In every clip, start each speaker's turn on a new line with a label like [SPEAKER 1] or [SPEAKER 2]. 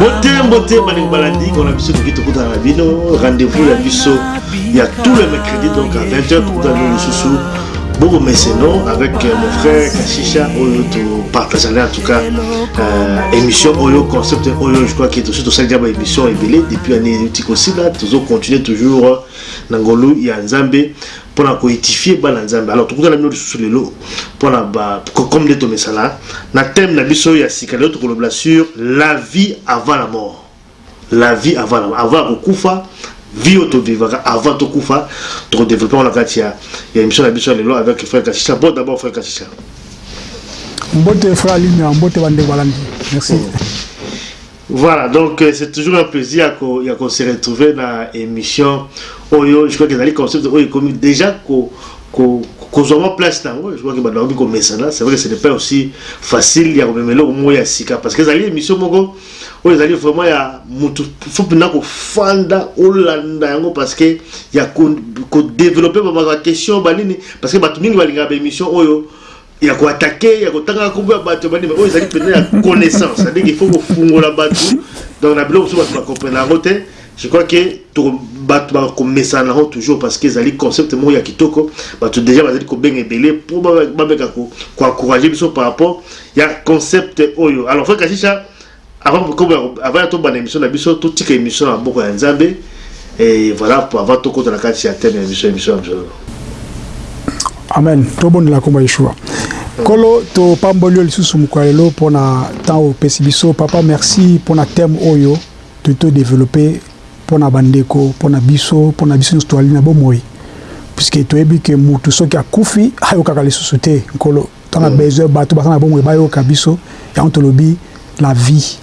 [SPEAKER 1] botembo te balingi balandi mpona biso toki tokutana na bino rendez-vous ya biso ya tout le mercredi donc à 20 heures tokutana bino lisusu Bobo Messeno avec euh, mon frère Kashisha Oyo to partageait en tout cas euh, émission Oyo concept Oyo je crois que tout tout ça diable émission est belé depuis année Tiko Sila toujours continuer toujours euh, Nangolu ya Nzambe pona ko etifier bana nzambe alors tokutana bino lisusu lelo pona ba comme nde tomesana na thème na biso ya sika lelo tokolobela sur la vie avant la mort la vie avant la avant ya kokufa vie oyo tovivaka avant tokufa tokodevelope yango na kati ya ya emission na biso ya lelo avec frère kashisha bon d'abord frère kashisha
[SPEAKER 2] Mbote frère Alimia, mbote bandeko balandi. Merci.
[SPEAKER 1] Voilà donc c'est toujours un plaisir ya ko ya ko se retrouver na emission oyo je crois que ezali concept oyo ekomi dejà ko ko kozwa mwa place na yango je crois que bato bakomi komesana c'est vrai que ce n'est pas aussi facile ya komema eloko moko ya sika parce que ezali émission moko oyo ezali vraiment ya motu fo mpenza kofanda olanda yango parce que ya kodeveloppe ko ba question banini parce que bato mingi balingaka baémission oyo ya ko attaquer ya kotanga kombo ya bato bani oyo ezali mpenza ya connaissance c'est-à-dire qu'il faut kofungola bato donc na biloko mosusu bato bakomprena yango te je crois que bato bakomesana yango toujours parce que ezali concept moko ya kitoko bato déjà bazali kobenga ebele mpo bameka koencourage biso par rapport ya concept oyo alors fo kashisha Avant kokoba avant to bana emission na biso to tika emission na boko ya Nzambe et voilà pour avant to kota na kati ya thème ya biso emission ya biso.
[SPEAKER 2] Amen. To bonne la komba Yeshua. Kolo to pamboli yo lisusu mokolo lelo mpo na temps oyo opesi biso papa merci mpo na thème oyo to to développer mpo na bandeko mpo na biso mpo na biso nyonso toali na bomoi puisque toyebi ke mutu soki akufi ayokaka lisusu te nkolo To na besoin batu baza na bomoi bayoka biso yango tolobi la vie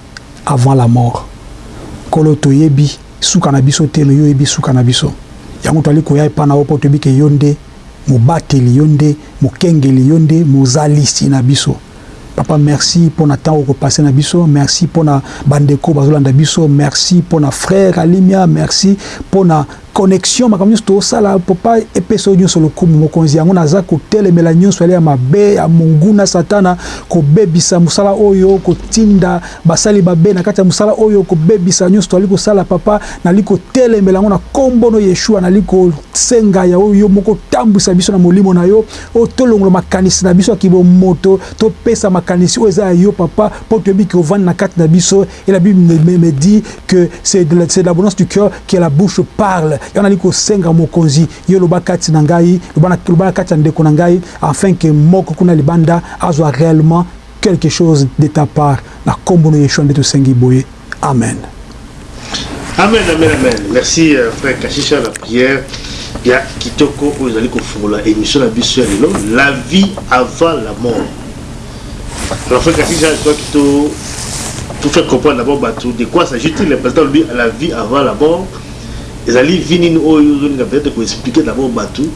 [SPEAKER 2] avant la mort nkolo toyebi suka na biso te mais yo oyebi suka na biso yango toali koya epa na yo po toyebi ke yo nde mobateli yo nde mokengeli yo nde mozalisi na biso papa merci pona temps oko passe na biso merci pona bandeko bazolanda biso merci pona frère alimia merci pona Connexion makambo nionso tozosala papa epesa yo nionso lokumu mokonzi yango naza kotelemela nionso yale ya mabe ya monguna satana kobebisa mosala oyo kotinda basali babe nakati ya mosala oyo kobebisa nionso toali kosala papa nali kotelemela yango na kombo no yeshua nali kosenga ya oyo yo moko otambwisa biso na molimo na yo oyo tolongola makanisi na biso ya kibomoto topesa makanisi oyo eza ya yo papa po toyebi ke ovandi nakati na biso Et la Bible me, me, me dit que c'est de, c'est de l'abondance du cœur que la bouche parle. Yango nali kosenga mokonzi yo loba kati na ngai, loba na loba na kati ya ndeko na ngai afin que moko kuna libanda azwa réellement quelque chose de ta part. Na kombo na Yeshua nde tosengi boye. Amen.
[SPEAKER 1] Amen, amen, amen. Merci euh, frère Kashisha na prière ya kitoko oyo ezali kofungola émission na biso ya lelo, la vie avant la mort. Alors, Frère Kakija, je crois que tout, tout fait comprendre d'abord Batou, de quoi s'agit-il Le président lui, à la vie avant la mort, et la vie nini oyo, oh, peut-être qu'on expliquer d'abord Batou,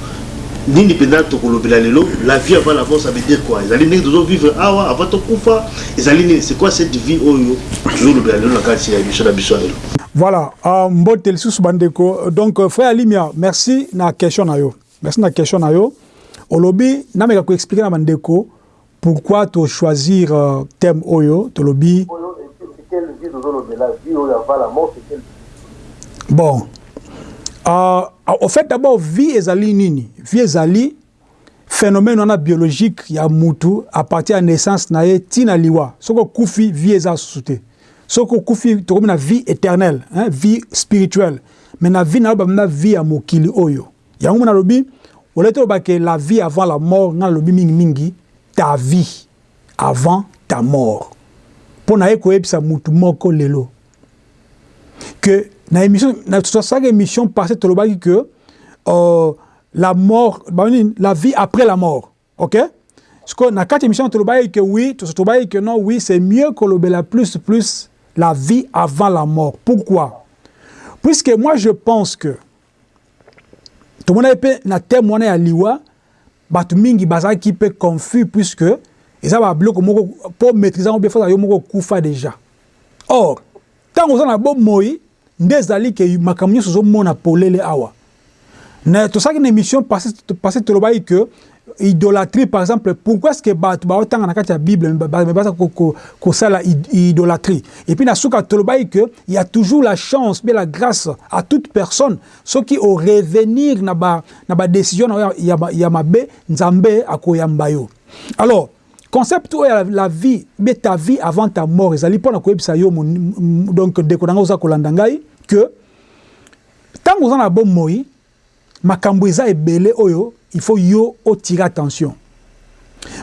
[SPEAKER 1] nini penda tokolobela lelo la vie avant la mort ça veut dire quoi ezali ndenge tozo vivre awa avant tokufa ezali nini c'est quoi cette vie oyo tozolobela lelo na kati ya émission na biso ya lelo
[SPEAKER 2] voilà uh, mbote lisusu bandeko donc euh, frère alimia merci na question na yo Merci na question na yo. Olobi nameka ko expliquer na ba ndeko pourquoi to choisir thème oyo tolobi.
[SPEAKER 3] Oyo c'est quelle vie tozo lobela? Vie oyo avant la mort c'est quelle vie?
[SPEAKER 2] Bon euh, au fait d'abord vie ezali nini? Vie ezali phenomène wana biologique ya mutu à partir ya naissance na ye ti na liwa. Soki okufi vie eza susu te. Soki okufi tokomi na vie éternelle, hein, vie spirituelle. Mais na vie na yo ba vie ya mokili oyo. Yango mona lobi olai toloba ke la vie avant la mort nga nalobi mingi mingi ta vie avant ta mort po naye koyebisa mutu moko lelo ke na emission na tosalaki emission passe tolobaki ke uh, la mort ba nini la vie après la mort Ok sikoyo na kati ya emission tolobaki que oui tolobaki que non oui c'est mieux kolobela plus plus la vie avant la mort pourquoi puisque moi je pense que tomonaki mpe na thème wana ya liwa bato mingi bazalaki mpe confus puisque eza ba biloko moko mpo maîtrise yango bien fo yo moko okufa déjà or Tango oza na bo moyi nde ezali que makambo nionso ozo mona polele awa. Na tosalaki na emission passe passe tolobaki que idolatrie par exemple pourquoi est-ce que batu ba otanga na kati ya bible mais baza ko ko kosala idolatrie et puis na suka tolobaki que il ya toujours la chance bien la grace à toute personne soki o revenir na ba na ba decision na ya ya mabe nzambe akoyamba yo alors Concept oyo ya la vie be ta vie avant ta mort ezali pona koyebisa yo donc ndeko na ngai oza kolanda ngai que tango oza na bomoi makambo eza ebele oyo il faut yo o tirer attention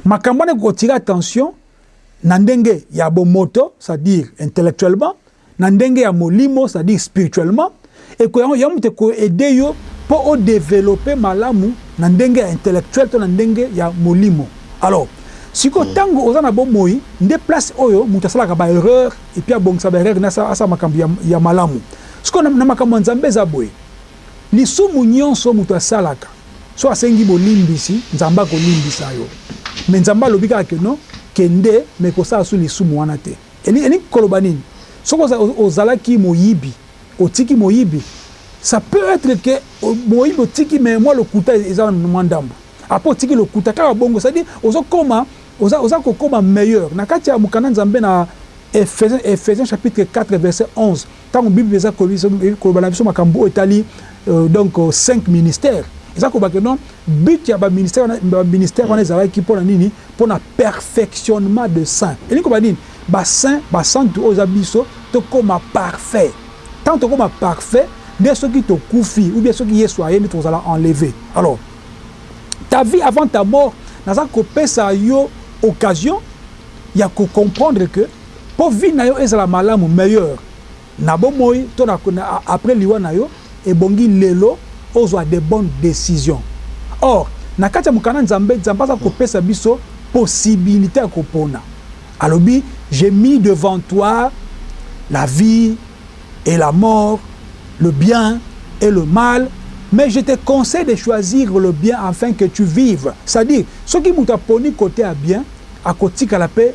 [SPEAKER 2] makambo wana ekokotire attention na ndenge ya bomoto c'est-à-dire intellectuellement na ndenge ya molimo c'est à dire spirituellement et que ya moto ko aider yo po o developper malamu na ndenge ya intellectuel to na ndenge ya molimo alors siko mm. tango oza na bomoi nde place oyo moto asalaka ba erreur et puis abongisa ba erreur na asa makambo ya, ya malamu siko na, na makambo ya nzambe eza boye lisumu nyonso moto asalaka so asengi bolimbisi nzambe akolimbisa yo me nzambe alobi kaka ke non kende me kosala su lisumu wana te Elingi koloba nini? Soki ozalaki moyibi, otiki moyibi, ça peut etre que moyibi otiki mais mua lokuta eza na mua ndambu. Après otiki lokuta kaka bongo, c'est à dire ozo koma, oza kokoma meilleur. Na kati ya mokanda Nzambe na Eph. Chapitre 4 verset 11. Tango bible eza koloba na biso makambu oyo etali donc cinq ministères eza koloba que non but ya ba ministères wana ba ministères wana ezalaki pona nini pona perfectionnement de saints elingi koloba nini ba saints ba santu oyo eza biso tokoma parfait tango tokoma parfait nde soki tokufi ou bien soki yesu aye nde tokozala enlever alors ta vie avant ta mort naza kopesa yo occasion ya ko comprendre que Po vie na yo ezala malamu, meilleur, na bomoi to na après liwa na yo, ebongi lelo ozwa des bonnes decisions. Or, na kati ya mokanda Nzambe, Nzambe aza kopesa biso possibilite ya kopona. Alobi, J'ai mis devant toi la vie et la mort, le bien et le mal, mais je te conseille de choisir le bien afin que tu vives. C'est à dire, soki moto aponi cote ya bien, akotikala pe.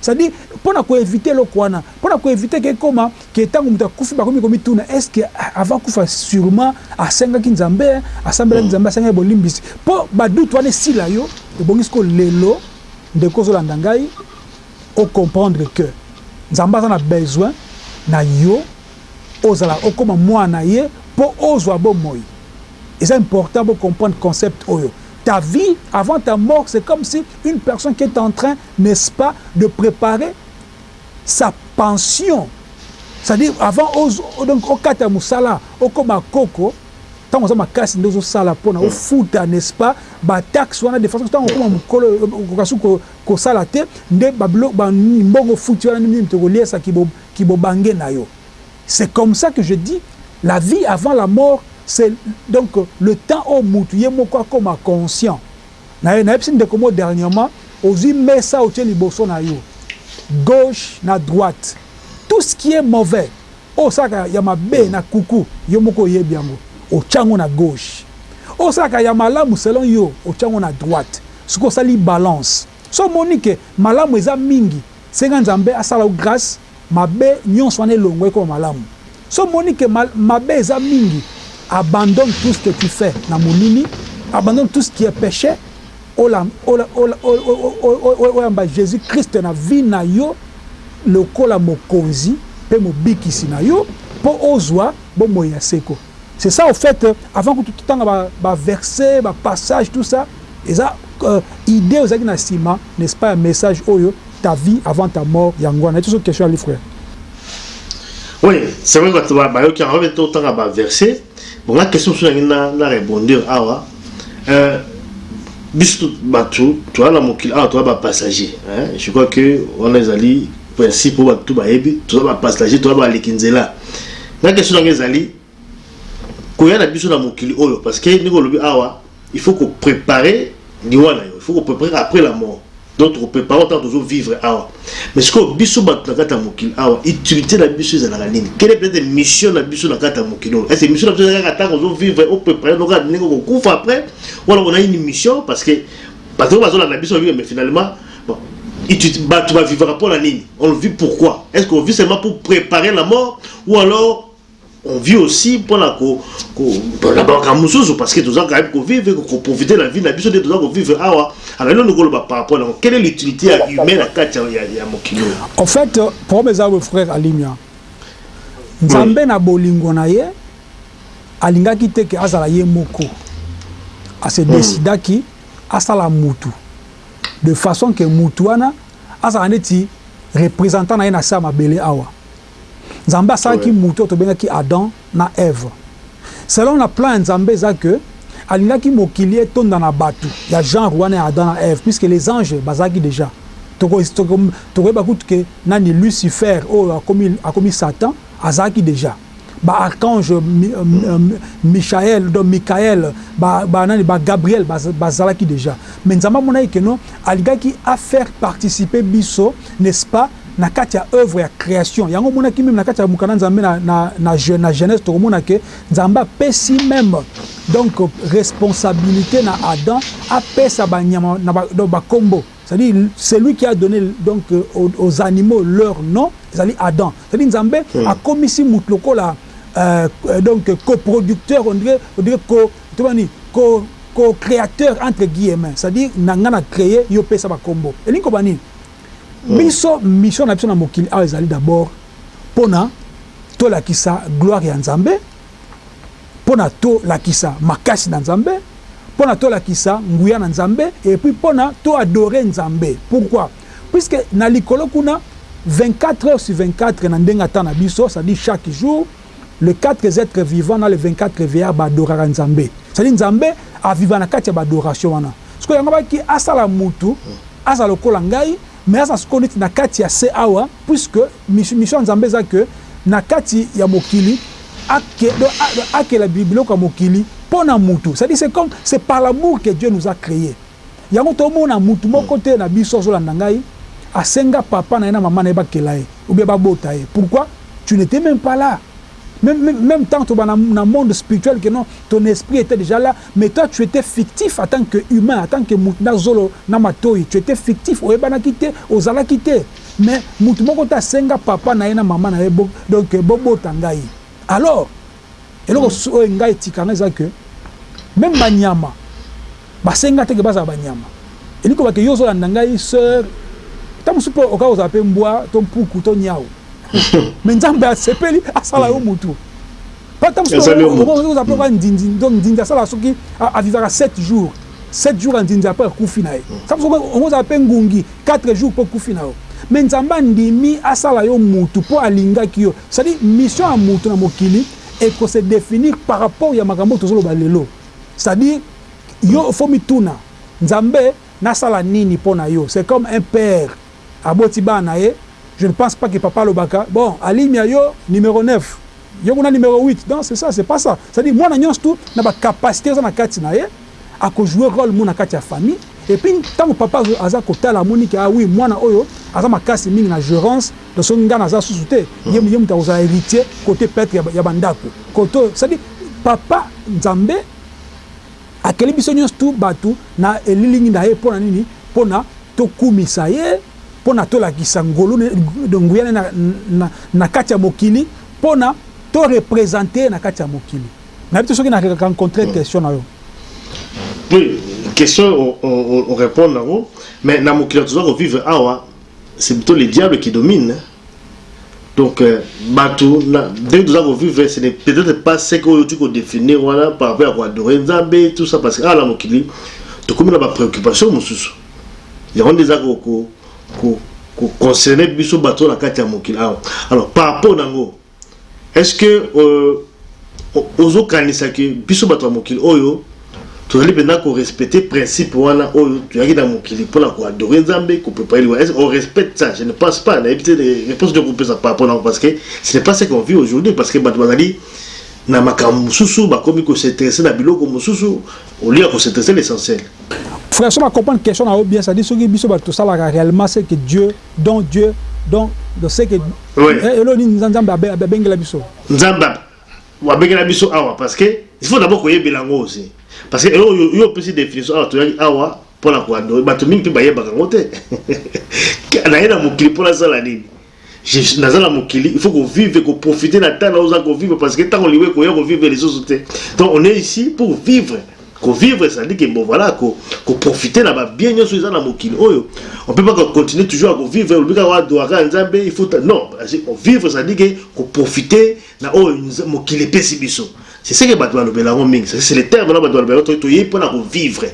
[SPEAKER 2] C'est à dire pona ko eviter eloko wana, pona ko eviter que ekoma que tango mutu akufi bakomi komituna est ce que avant akufa surement asengaki Nzambe hein, asambelaki Nzambe, asengaki bolimbisi? Po ba doute wana esila yo, ebongi sikoyo lelo ndeko ozolanda ngai o comprendre que Nzambe aza na besoin na yo ozala okoma mwana na ye po ozua bomoi. Eza important bo comprendre concept oyo. Ta vie avant ta mort c'est comme si une personne qui est entrain n'est ce pas de preparer sa pension c'est à dire avant donc okata musala okoma koko tango oza makasi nde ozo sala pona hmm. ofuta n'est ce pas ba taxe wana de façon tango okoma mukolo okasi kosala te nde ba bilo ba mbongo futi wana nini tokoliesa kibo kibo bange na yo c'est comme ça que je dis la vie avant la mort c'est donc le temps au mutu ye moko akoma conscient Naye nayebisi ndeko moko dernièrement ozui mesa otie liboso nayo gauche na droite tout ce qui est mauvais oyo osalaka ya mabe na kuku yo moko oyebi yango otia yango na gauche oyo osalaka ya malamu selon yo otia yango na droite sikoyo osali balance soki omoni que malamu eza mingi senga nzambe asala yo grace Mabe nionso wana elongwa ekoma malamu soki omoni que mabe eza mingi abandonne tout ce que tu fais na molili abandonne tout ce qui est peche oyamba Jesus Christ na vie nayo lokola mokonzi pe mobikisi nayo po ozua bomoi ya seko. C'est ça au fait avant kutu totanga ba, ba versets, ba passages tout ça eza euh, idee ozalaki na sima n'est-ce pas ya message oyo ta vie avant ta mort yango wana etoso question ali frère.
[SPEAKER 1] Oui, c'est vrai bato bayoki yango mpe totanga ba versets bon nga question mosusu nangi na, na rebondir awa euh, biso bato toza na mokili awa toza ba passager je crois que wana ezali Merci po batu bayebi toza ba pastager toza ba leki nzela nga question nanga ezali koya na biso na mokili oyo parce que ndenge olobi awa il faut ko preparer liwa na yo il faut ko preparer après la mort donc toko preparer ntango tozo vivre awa mais sikoyo biso bato na kati ya mokili awa utilité na biso ezalaka nini kele peut-être mission na biso na kati ya mokili oyo ese mission na biso ezalaka ntango ozo vivre o preparer noko ndenge okokufa après wala onaini mission parce que bato bazolanda biso babiba mais finalement Batu ba vivaka pona nini? On vit pourquoi? Est ce qu'on vit seulement pour preparer la mort ou alors on vit aussi pona ko ko pona ba makambo mosusu parce que toza quand même ko vivre ko ko profiter la vie na biso nde toza ko vivre awa alors eloko ndeko loba par rapport na quelle est l'utilité ya humain na kati ya ya mokili oyo
[SPEAKER 2] en fait problème eza le frère Alimia Nzambe na bolingo na ye alingaki te ke azala ye moko a se hmm. décidaki asala mutu de façon que mutu wana azala neti representant na ye na se ya mabele awa. Nzambe asalaki mutu oyo tobengaki Adam na Eve. Selon na plan ya Nzambe eza que alingaki mokili etonda na batu ya genre wana ya Adam na Eve puisque les anges bazalaki dejà. Toko toko tokoyeba kutu que nani Lucifer oyo akomi akomi Satan azalaki dejà. ba archange Michael donc Michael ba ba nani ba Gabriel bazalaki dejà mais Nzambe amonaki que non alingaki a faire participer biso n'est-ce pas na kati ya oeuvre ya creation yango omonaki meme na kati ya mokanda Nzambe na na na je na Genèse tokomona que Nzambe apesi meme donc responsabilité na Adam apesa banyama na ba, ba kombo C'est à dire celui qui a donne donc aux animaux leur nom ezali Adam c'est à dire nzambe hmm. akomisi mutu lokola euh, euh, donc coproducteur on dirait on dirait co tobani co co créateur entre guillemets c'est à dire na nga na créer yo pesa ba kombo elingi koba nini hmm. biso mission na biso na mokili awa ezali d'abord pona tolakisa gloire ya nzambe pona to lakisa makasi na nzambe pona to lakisa nguya na nzambe et puis pona to adore nzambe pourquoi puisque na likolo kuna 24 heures sur 24 na ndenge ya temps na biso ça dit chaque jour le 4 etre vivant na le 24 veillard ba adoraka nzambe ça dit nzambe a viva na kati ya ba adoration wana sikoyo yango ba ki asala mutu azala lokola ngai Mais aza sikoyo neti na kati ya se awa puisque mission ya Nzambe eza que na kati ya mokili akela biloko ya mokili pona mutu c'est à dire c'est comme c'est par l'amour que Dieu nous a cree yango to mona mutu moko te na biso azo landa ngai asenga papa na ye na maman na ye bakela ye ou bien babota ye pourquoi tu n'etais meme pas là Meme temps to ba na monde spirituel que non ton esprit etait dejà là mais toi tu etais fictif en tant que humain en tant que mutu na zolo na matoyi tu etais fictif oyebanaki te ozalaki te mais mutu moko te asenga papa na ye na mama na ye donc bo bota ngai alors eloko oyo ngai etikanga eza que meme ba nyama Basenga te ke bazala ba nyama. Elingi koloba ke yo ozo landa ngai soeur. Tango mosusu pe okoka kozala pe mbwa to mpuku to niawu. Mais Nzambe asepeli asala yo mutu. Pona tango mosusu pe okoki kozala pe lokola Nzinzi. Donc Nzinzi asalaka soki a vivaka sept jours. Sept jours ya Nzinzi apres akufi na ye. Tango mosusu okoki kozala pe ngungi quatre jours po okufi na yo. Mais Nzambe andimi asala yo mutu po alingaki yo. C'est à dire mission ya mutu na mokili eko se definir par rapport ya makambo oyo tozo loba lelo. C'est à dire. Yo faut mituna nzambe nasala nini pona yo c'est comme un père aboti bana na ye je ne pense pas que papa alobaka bon alimia yo numero neuf yo kuna numero huit donc c'est ça c'est pas ça c'est à dire mwana nionso tout na ba capacite eza na kati na ye ako joue role mou na kati ya famille et puis tango papa aza kotala amoni ke ah oui mwana oyo aza makasi mingi na gerance donc soki nga naza susu te ye mutu akozala heritier cote peut etre ya ba ndaku cote c'est à dire papa nzambe Akeli biso nyonso tout bato na elilingi na ye. Mpo na nini? Mpo na tokumisa ye, mpo na tolakisa ngolu, nguya na ye na, na kati ya mokili, mpo na to representer ye na kati ya mokili. Nayebi te soki na rencontrer question na yo.
[SPEAKER 1] Oui, question o repondre na yango, mais na mokili toza ko vivre awa, c'est plutôt le diable qui domine. Donc euh, bato ndenge toza ko vivre ce n'est peut-être pas ce que oyo tu ko définir wana par rapport à ko adorer Nzambe tout ça parce que awa na mokili tokomi na ba préoccupations mosusu yango nde eza ko ko ko concerner biso bato na kati ya mokili awa alors par rapport na yango Est ce que euh, ozo kanisa que biso bato ya mokili oyo tozali mpenza ko respecter principe wana oyo toyaki na mokili mpo na ko adorer Nzambe, ko préparer liwa. Est-ce on respecte ça? Je ne pense pas. Nayebi te réponse ndio kopesa par rapport na parce que ce n'est pas ce qu'on vit aujourd'hui parce que bato bazali na makambo mosusu bakomi ko s'intéresser na biloko mosusu au lieu ya ko s'intéresser l'essentiel.
[SPEAKER 2] Frère, soki na comprendre question na yo bien, c'est-à-dire soki biso bato tosalaka réellement ce que Dieu Don Dieu don do ce que eh elo nini nzambe abengela biso
[SPEAKER 1] nzambe abengela biso awa parce que il faut d'abord koyebela yango aussi parce que elo yo opesi definition awa toyaki awa mpo na koadore bato mingi mpe bayebaka yango te naye na mokili mpo nasala nini naza na mokili il faut kovivre koprofite na ntango oza kovivre parce que ntango liwa ekoya kovivre lisusu te donc on est ici pour vivre Ko vivre ça dit que bon voilà ko ko profiter na ba bien nioso eza na mokili oyo on peut pas continuer toujours à ko vivre lobi kaka wa doaka nzambe il faut non vivre ça dit que ko profiter na oyo mokili epesi biso c'est ce que bato balobela yango mingi c'est le terme na bato balobela to to ye pona ko vivre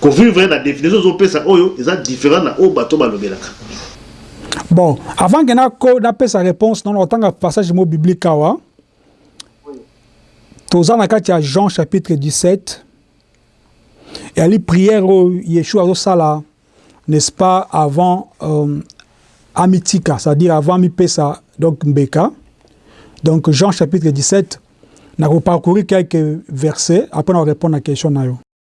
[SPEAKER 1] ko vivre na définition ozo pesa oyo eza différent na oyo bato balobelaka
[SPEAKER 2] Bon, avant que na ko na pesa réponse non otanga passage mo biblique awa. toza na kati ya Jean chapitre 17 yali prière oyo Yeshua azosala n'est-ce pas avant euh, amitika c'est-à-dire avant amipesa donc mbeka donc Jean chapitre 17 nakoparcourir quelques versets après na répondre na question na yo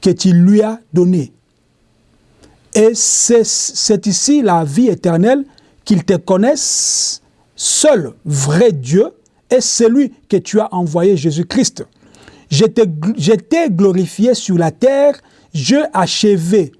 [SPEAKER 2] que tu lui as donnés. Et c'est ici la vie éternelle, qu'ils te connaissent, seul vrai Dieu, est celui que tu as envoyé Jésus-Christ. J'étais glorifié sur la terre, j'ai achevé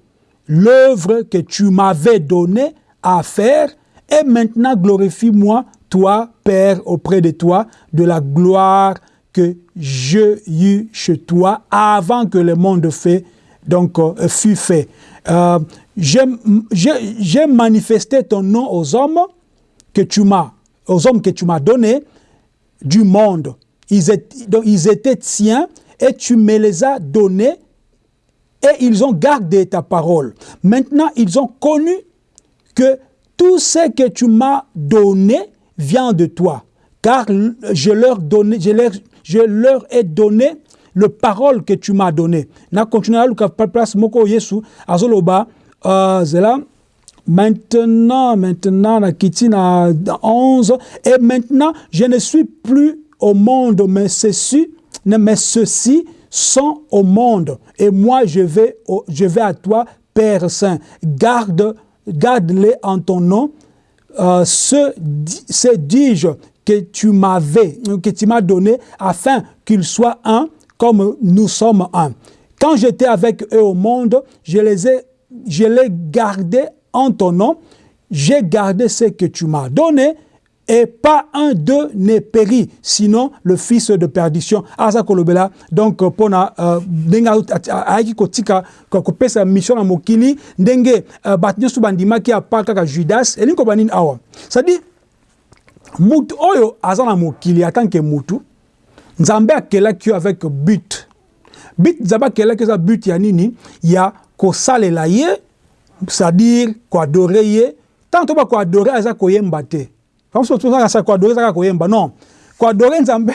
[SPEAKER 2] l'œuvre que tu m'avais donnée à faire, et maintenant glorifie-moi, toi, Père, auprès de toi, de la gloire que j'ai eue chez toi avant que le monde fait, donc, euh, fût fait. Euh, j'ai manifesté ton nom aux hommes que tu m'as, aux hommes que tu m'as donnés du monde. Ils étaient, ils étaient tiens et tu me les as donnés et ils ont gardé ta parole. Maintenant, ils ont connu que tout ce que tu m'as donné vient de toi, car je leur, donné, je, leur, je leur ai donné le parole que tu m'as donné na continuera luka place moko yesu azoloba euh, zela maintenant maintenant nakiti à 11 et maintenant je ne suis plus au monde mais ceci mais ceci sont au monde et moi je vais je vais à toi Père Saint garde garde-les en ton nom euh, ce, ce dis-je que tu m'avais, que tu m'as donné, afin qu'ils soient un, comme nous sommes un. Quand j'étais avec eux au monde, je les ai, je gardés en ton nom. J'ai gardé ce que tu m'as donné et pas un deux ne perit sinon le fils de perdition aza kolobela donc pona euh, ndenge ayaki kotika kopesa mission na mokili ndenge euh, bato nyonso bandimaki ya pa kaka Judas elingi koba nini awa c'est-à-dire mutu oyo aza na mokili en tant que mutu Nzambe akelaki yo avec but but Nzambe akelaki eza but ya nini ya kosalela ye c'est-à-dire koadore ye Tango toyeba ko adorer eza koyemba te. Bango soki toza na ko adorer eza kaka koyemba non ko adorer Nzambe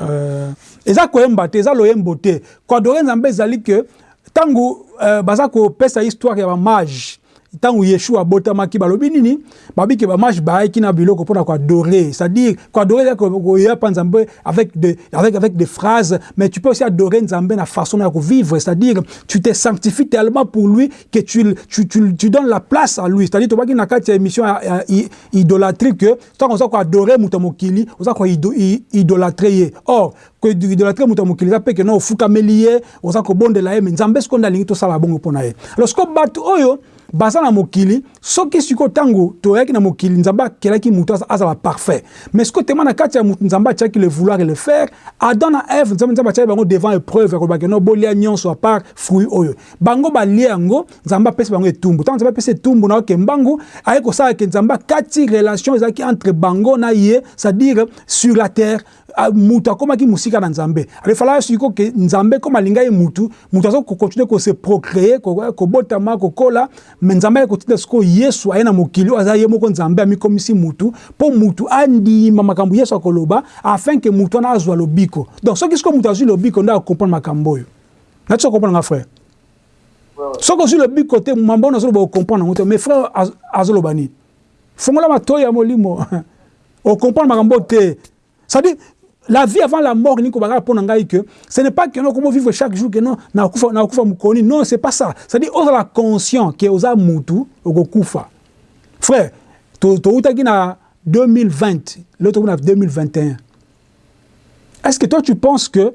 [SPEAKER 2] euh eza koyemba te eza loyembo te ko adorer Nzambe ezali que tango baza ko pesa histoire ya ba mages tango Yeshua abotamaki balobi nini babi que ba mages bayaki na biloko pona ko adorer c'est à dire ko adorer eza koya pa Nzambe avec de avec avec des phrases mais tu peux aussi adorer Nzambe na façon na ko vivre c'est à dire tu te sanctifies tellement pour lui que tu, tu, tu, tu donnes la place à lui c'est-à-dire tobaki na kati ya émission ya, ya idolatrie que tant oza ko adorer moto mokili oza ko ido, idolatrer ye or que idolatrer moto mokili eza pe que non ofukameli ye oza kobondela ye mais nzambe siko nde alingi tosala bongo mpo na ye alors siko bato oyo baza na mokili soki siko ntango toyaki na mokili nzambe akelaki moto azala parfait mais siko tema na kati ya moto nzambe atiaki le vouloir et le faire adam na eve nzambe nzambe atiaki bango devant épreuve ya kolobaki no bolia nyonso apart fruit oyo Bango balie yango nzambe apesi bango etumbu tango nzambe apesi etumbu na oke mbangu aye kosala ke nzambe akati relation ezalaki entre bango na ye c'est dire sur la terre mutu akomaki mosika na nzambe alors falaka siko ke nzambe comme alinga ye mutu mutu aza kocontinue ko se procree kobotama kokola mais nzambe aye kotinda siko yesu aye na mokili oyo aza ye moko nzambe amikomisi mutu mpo mutu andima makambo yesu akoloba afin ke mutu wana azwa lobiko donc soki siko mutu azwi lobiko nde akokomprendre makambo oyo Na tio comprendre nga frère. Soki ozwi lobiko te mambo wana ozoloba ocomprendre yango te mais frère azoloba nini fongola matoi ya molimo ocomprendre makambo te cestadire la vie avant la mort elingi kobakaka mpo na ngai que ce n'est pas que no okomo vivre chaque jour que non nakufa nakufa mokoni non c'est pas ça cestadire ozala conscient que oza mutu okokufa frère toutaki na 2020 leo tokomi na 2021 est-ce que toi tu penses que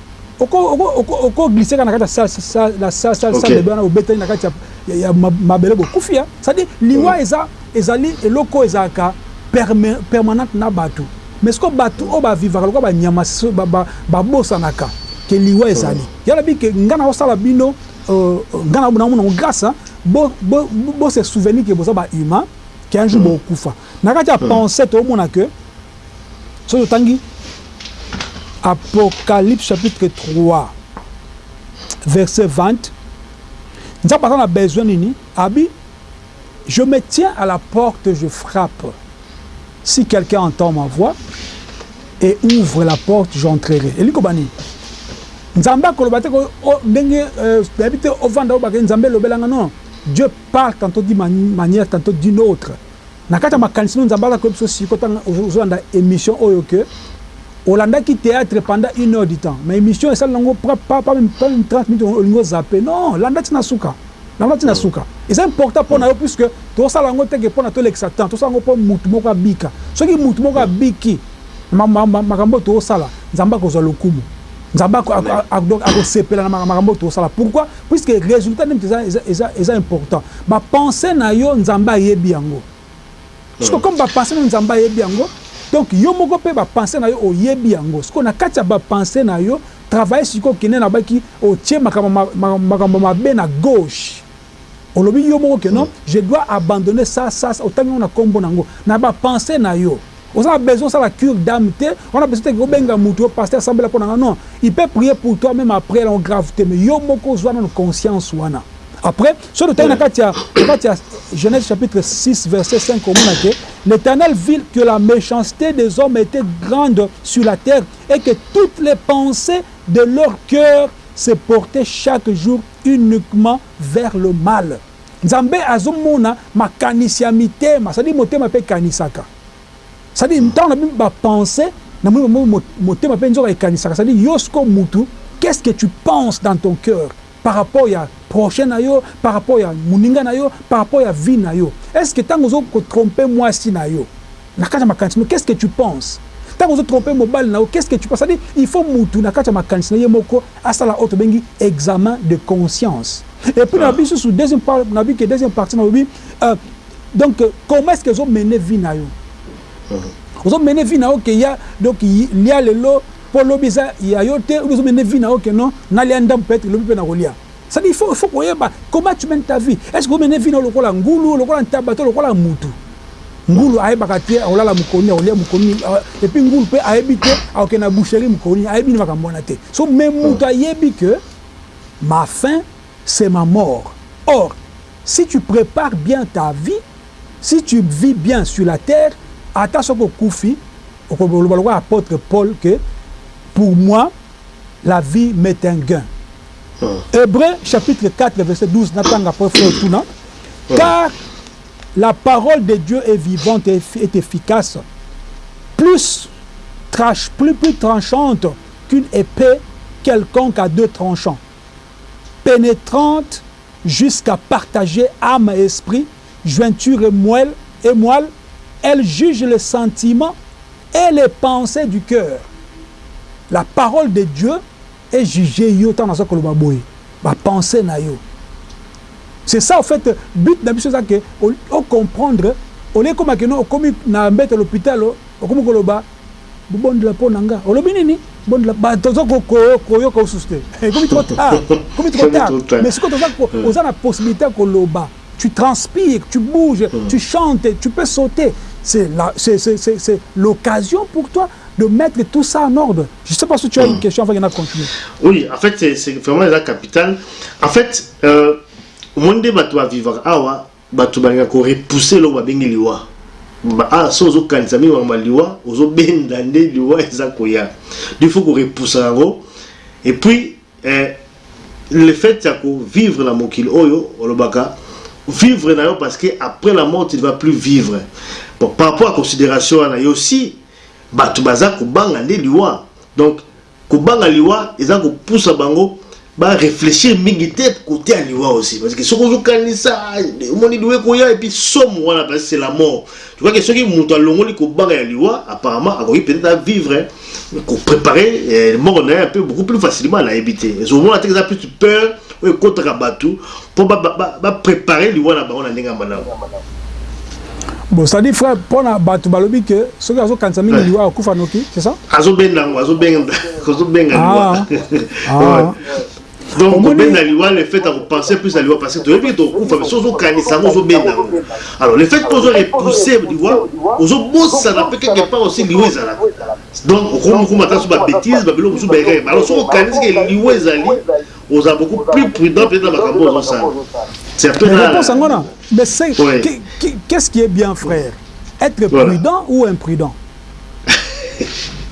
[SPEAKER 2] oko glisser ka na kati ya na salle salle bebe wana obetani na kati ya mabele bo kufi hein c'est à dire liwa eza ezali eloko ezalaka permanente na batu mais siko batu oyo ba vivaka lokola ba nyama ba bosanaka que liwa ezali ya lobi que nga nao sala bino nga nao mona ngo grace hein bo bo bo se souvenir que boza ba humain que un jour bo kufa na kati ya penser to mona que Soki totangi Apocalypse chapitre 3 verset 20, Nzambe aza na besoin nini? Abi, je me tiens à la porte, je frappe. Si quelqu'un entend ma voix et ouvre la porte, j'entrerai. Eliko bani? Nzambe akoloba te ndenge nayebi te ovanda obake Nzambe elobelanga non. Dieu parle tantôt d'une manière, tantôt d'une autre. Na kati ya makanisi no Nzambe aza koyebisa biso siko tanga ozolanda emission oyo que olandaki theatre pendant une heure du temps mais emission esali nango pas meme 30 minutes olingi ozape non landa ti na suka landa ti na suka eza important pona yo puisque tosala yango te que pona tolekisa temps tosala yango po mutu moko abika soki mutu moko abiki na makambo oyo tozosala Nzambe akozua lokumu Nzambe akosepela na makambo oyo tozosala pourquoi Puisque resultat nde mutu eza eza eza important ba pensees na yo nzambe ayebi yango sikoyo comme ba pensees na yo nzambe ayebi yango donc yo moko pe ba pensees na yo oyebi yango sikoyo na kati ya ba pensees na yo travailler sikoyo kende na baki otie makambo ma makambo mabe na gauche olobi yo moko que non je dois abandonner ça ça ça otangi yango na kombo na yango na ba pensees na yo Oza na besoin osala cure d'ame te, wana besoin te ke obenga mutu yo pasteur sambela pona nga non, il peut prier pour toi meme après elongo grave te mais yo moko zua nanu conscience wana après soki totangi na kati ya na kati ya Genese chapitre 6 verset 5 okomona ke l'Eternel vit que la mechancete des hommes etait grande sur la terre et que toutes les pensees de leur coeur se portaient chaque jour uniquement vers le mal. Nzambe azo mona makanisi ya mitema c'est à dire motema pe ekanisaka c'est à dire tango na bino ba pense na moni bango motema pe nzoka ekanisaka c'est à dire yo sikoyo mutu qu'est ce que tu pense dans ton cœur par rapport ya prochain na yo par rapport ya muninga na yo par rapport ya vie na yo est ce que tango ozo ko trompe mwasi na yo Na kati ya makanisi no qu'est ce que tu pense tango ozo trompe mobali na yo qu'est ce que tu pense c'est à dire il faut mutu na kati ya makanisi na ye moko asala oyo tobengi examen de conscience et puis na lobi lisusu deuxième fois na lobi que deuxième partie na lobi euh donc comment est ce que ozo mener vie na yo ozo mener vie na yo que ya donc lia lelo po lobi eza ya yo te ou bien ozo mener vie na yo que non na lia ndambu peut etre lobi pe na kolia Ça veut dire il faut il faut koyeba comment tu mènes ta vie est ce que omene vie na yo lokola ngulu lokola ntaba to lokola mutu ngulu ayebaka te akolala mokoni akolia mokoni et puis ngulu pe ayebi te akoke na boucherie mokoni ayebi ni makambo wana te so mais mutu ayebi que ma fin c'est ma mort or si tu prepares bien ta vie si tu vis bien sur la terre ata soki okufi okoloba lokola apotre Paul que pour moi la vie m'est un gain hmm. hébreu chapitre 4 verset 12 hmm. car la parole de dieu est vivante et efficace plus, trash, plus, plus tranchante qu'une épée quelconque à deux tranchants pénétrante jusqu'à partager âme et esprit, jointure moelle, et moelle, Elle juge les sentiments et les pensées du cœur. La parole de Dieu e juger yo tango naza koloba boye ba pensees na yo c'est ça au faite but na biso eza que o comprendre au lieu ekoma que non okomi na mbeto l'hopital okomi koloba bo bondela po na nga olobi nini bondela ba toza koyoka osusu te ekomi trop tard ekomi trop tard mais siko toza oza na possibilite ya koloba tu transpire tu bouge tu chante tu peux sauter c'est la c'est c'est c'est l'occasion pour toi de mettre tout ça en ordre je sais pas si tu as une question avant que na continuer
[SPEAKER 1] oui en fait c'est vraiment eza capital en fait euh, omoni nde bato bavivaka awa bato balinga korepousse eloko babengi liwa ah, so ozokanisa mingi makambo ya liwa ozobenda nde liwa eza koya il faut korepoussa yango epuis Eh le fait ya ko vivre na mokili oyo olobaka vivre na yo parce que après la mort tu ne vas plus vivre bon par rapport ya consideration wana yo si batu baza kobanga nde liwa donc kobanga liwa eza kopusa bango ba reflechir mingi te cote ya liwa aussi parce que soki ozo kanisa omoni liwa ekoya et puis somo wana parce que c'est la mort Tu crois que soki mutu alongoli kobanga ya liwa apparemment akoki peut-être a vivre ko preparer eh, mort na ye un peu beaucoup plus facilement na yebi te ezo mona te eza plus peur oyo ekotaka batu po ba, ba, ba, ba preparer liwa na bango na ndenge ya malamu
[SPEAKER 2] Bon, ça dit frère, pour na batu balobi que ceux qui azokanisa eh. mingi liwa akufa noki, c'est ça?
[SPEAKER 1] Azobenga ngo, azobenga, azobenga liwa. Ah. ah. donc kobenda liwa le fait ya kopense plus ya liwa parce que toyebi tokokufa mais soki ozokanisa yango ozobenda yango alors le fait mpo ozo repousse liwa ozobosana mpe quelque part aussi liwa ezalaka donc okomi okoma ata so babétise babiloko mosusu baekeke alors soki okanisi ke liwa ezali ozala beaucoup plus prudent peut-être na makambo ozosala
[SPEAKER 2] c'est un peu na mais c'est qu'est-ce qui est bien frère être prudent ou imprudent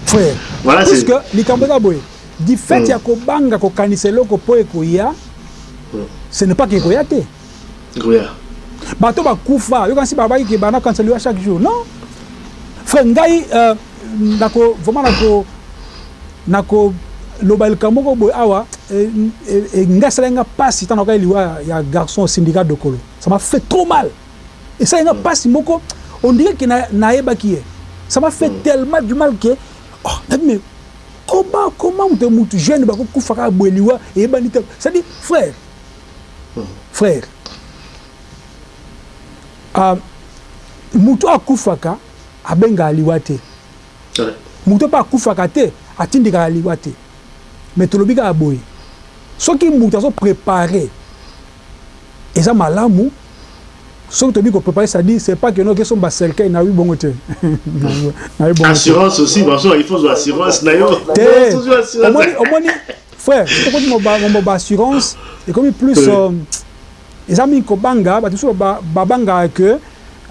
[SPEAKER 2] frère puisque likambo eza boye Du fait ya kobanga kokanisa eloko po ekoya, ce n'est pas que ekoya te. Ekoya. Bato bakufa, yo kanisi babaki ke bana kanisa liwa chaque jour? Non. Frère ngai nako vraiment nako nako loba likambo moko boye awa ngai esalaki nga pasi ntango nayokai liwa ya garçon syndicat dokolo ça m'a fait trop mal esalaki nga pasi moko on dirait que nayebaki ye ça m'a fait tellement du mal que oh, mais Comment comment moto mutu jeune bako kufa kaka boye liwa eyebani te c'est à dire frère frère ah mutu akufaka abengaka liwa te moto mpe akufaka te atindikaka liwa te mais tolobi kaka boye soki moto azo prepare Eza malamu soki tobi ko preparer ça dit c'est pas que no ke somba cercueil nayebi bongo te nayebi bongo
[SPEAKER 1] assurance aussi ba so il faut zo assurance na yo
[SPEAKER 2] te omoni omoni frère soki okoti mo ba mo ba assurance et comme plus euh, eza mingi ko banga ba tusu ba ba banga que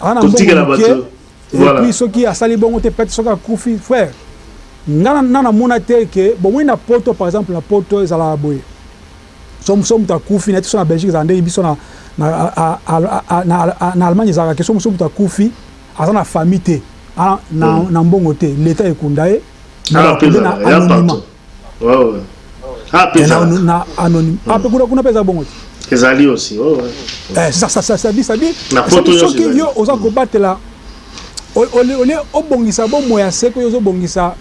[SPEAKER 2] ana mbongo ke et puis soki asali bongo te peut-être soki akufi frère nga na na mona te que bomoni na poto par exemple na poto ezala boye soki soki moto akufi na biso na Belgique ezala ndenge biso na na Allemagne ezalaka ke soki soki moto akufi aza na famille te a na, mm. na mbongo te leta ekunda ye ah, mais na anonymat na anonyme ah, ape kuna kuna mpe eza bongo te
[SPEAKER 1] ezali aussi
[SPEAKER 2] oh, ouais. eh, ça, ça, ça, ça dit, ça dit, soki yo oza kobatela Au lieu obongisa bomoi ya seko yo ozobongisa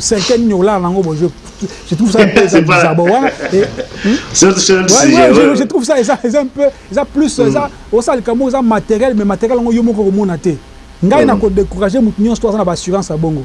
[SPEAKER 2] cinquième nini okolala nango bo je trouve ça un peu eza bizarre bo wana je trouve ça eza eza un peu eza plus eza mm. osala likambo eza matériel mais matériel yango yo moko okomona te ngai mm. nako décourager moto nyonso to aza na ba assurance
[SPEAKER 1] ya
[SPEAKER 2] bongo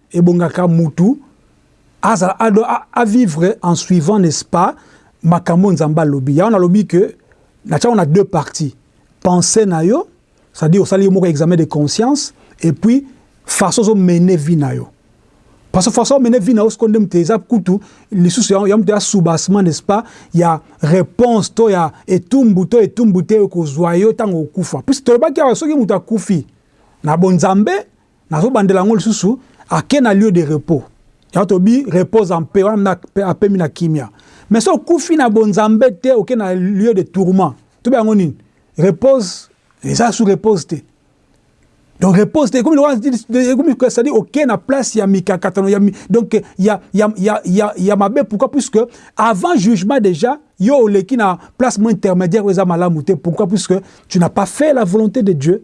[SPEAKER 2] Ebongaka mutu azala a doit a vivre en suivant n'est ce pas makambo oyo Nzambe alobi. Yango nalobi que natia yango na deux parties, pensee na yo c'est à dire osali yo moko examen de conscience et puis façon ozo mener vie na yo. Parce que façon o mener vie na yo sikoyo nde mutu eza kutu lisusu ya mutu ya soubassement n'est ce pas ya reponse to ya etumbu to etumbu te ekozua yo tango okufa. Puisque tolobaki awa soki mutu akufi na bonzambe Nazo bandela yango lisusu ake na lieu de repos ya tobi repose en paix wana apemi na kimia mais so okufi na bonzambe te oke na lieu de tourment tobi yango nini repose eza sous repose te donc repose te ekomi lokola ekomi c'est à dire oke na place ya mikakatano ya donc ya ya ya ya, ya mabe pourquoi puisque avant jugement déjà yo oleki na place mo intermédiaire eza malamu te pourquoi puisque tu n'as pas fait la volonté de Dieu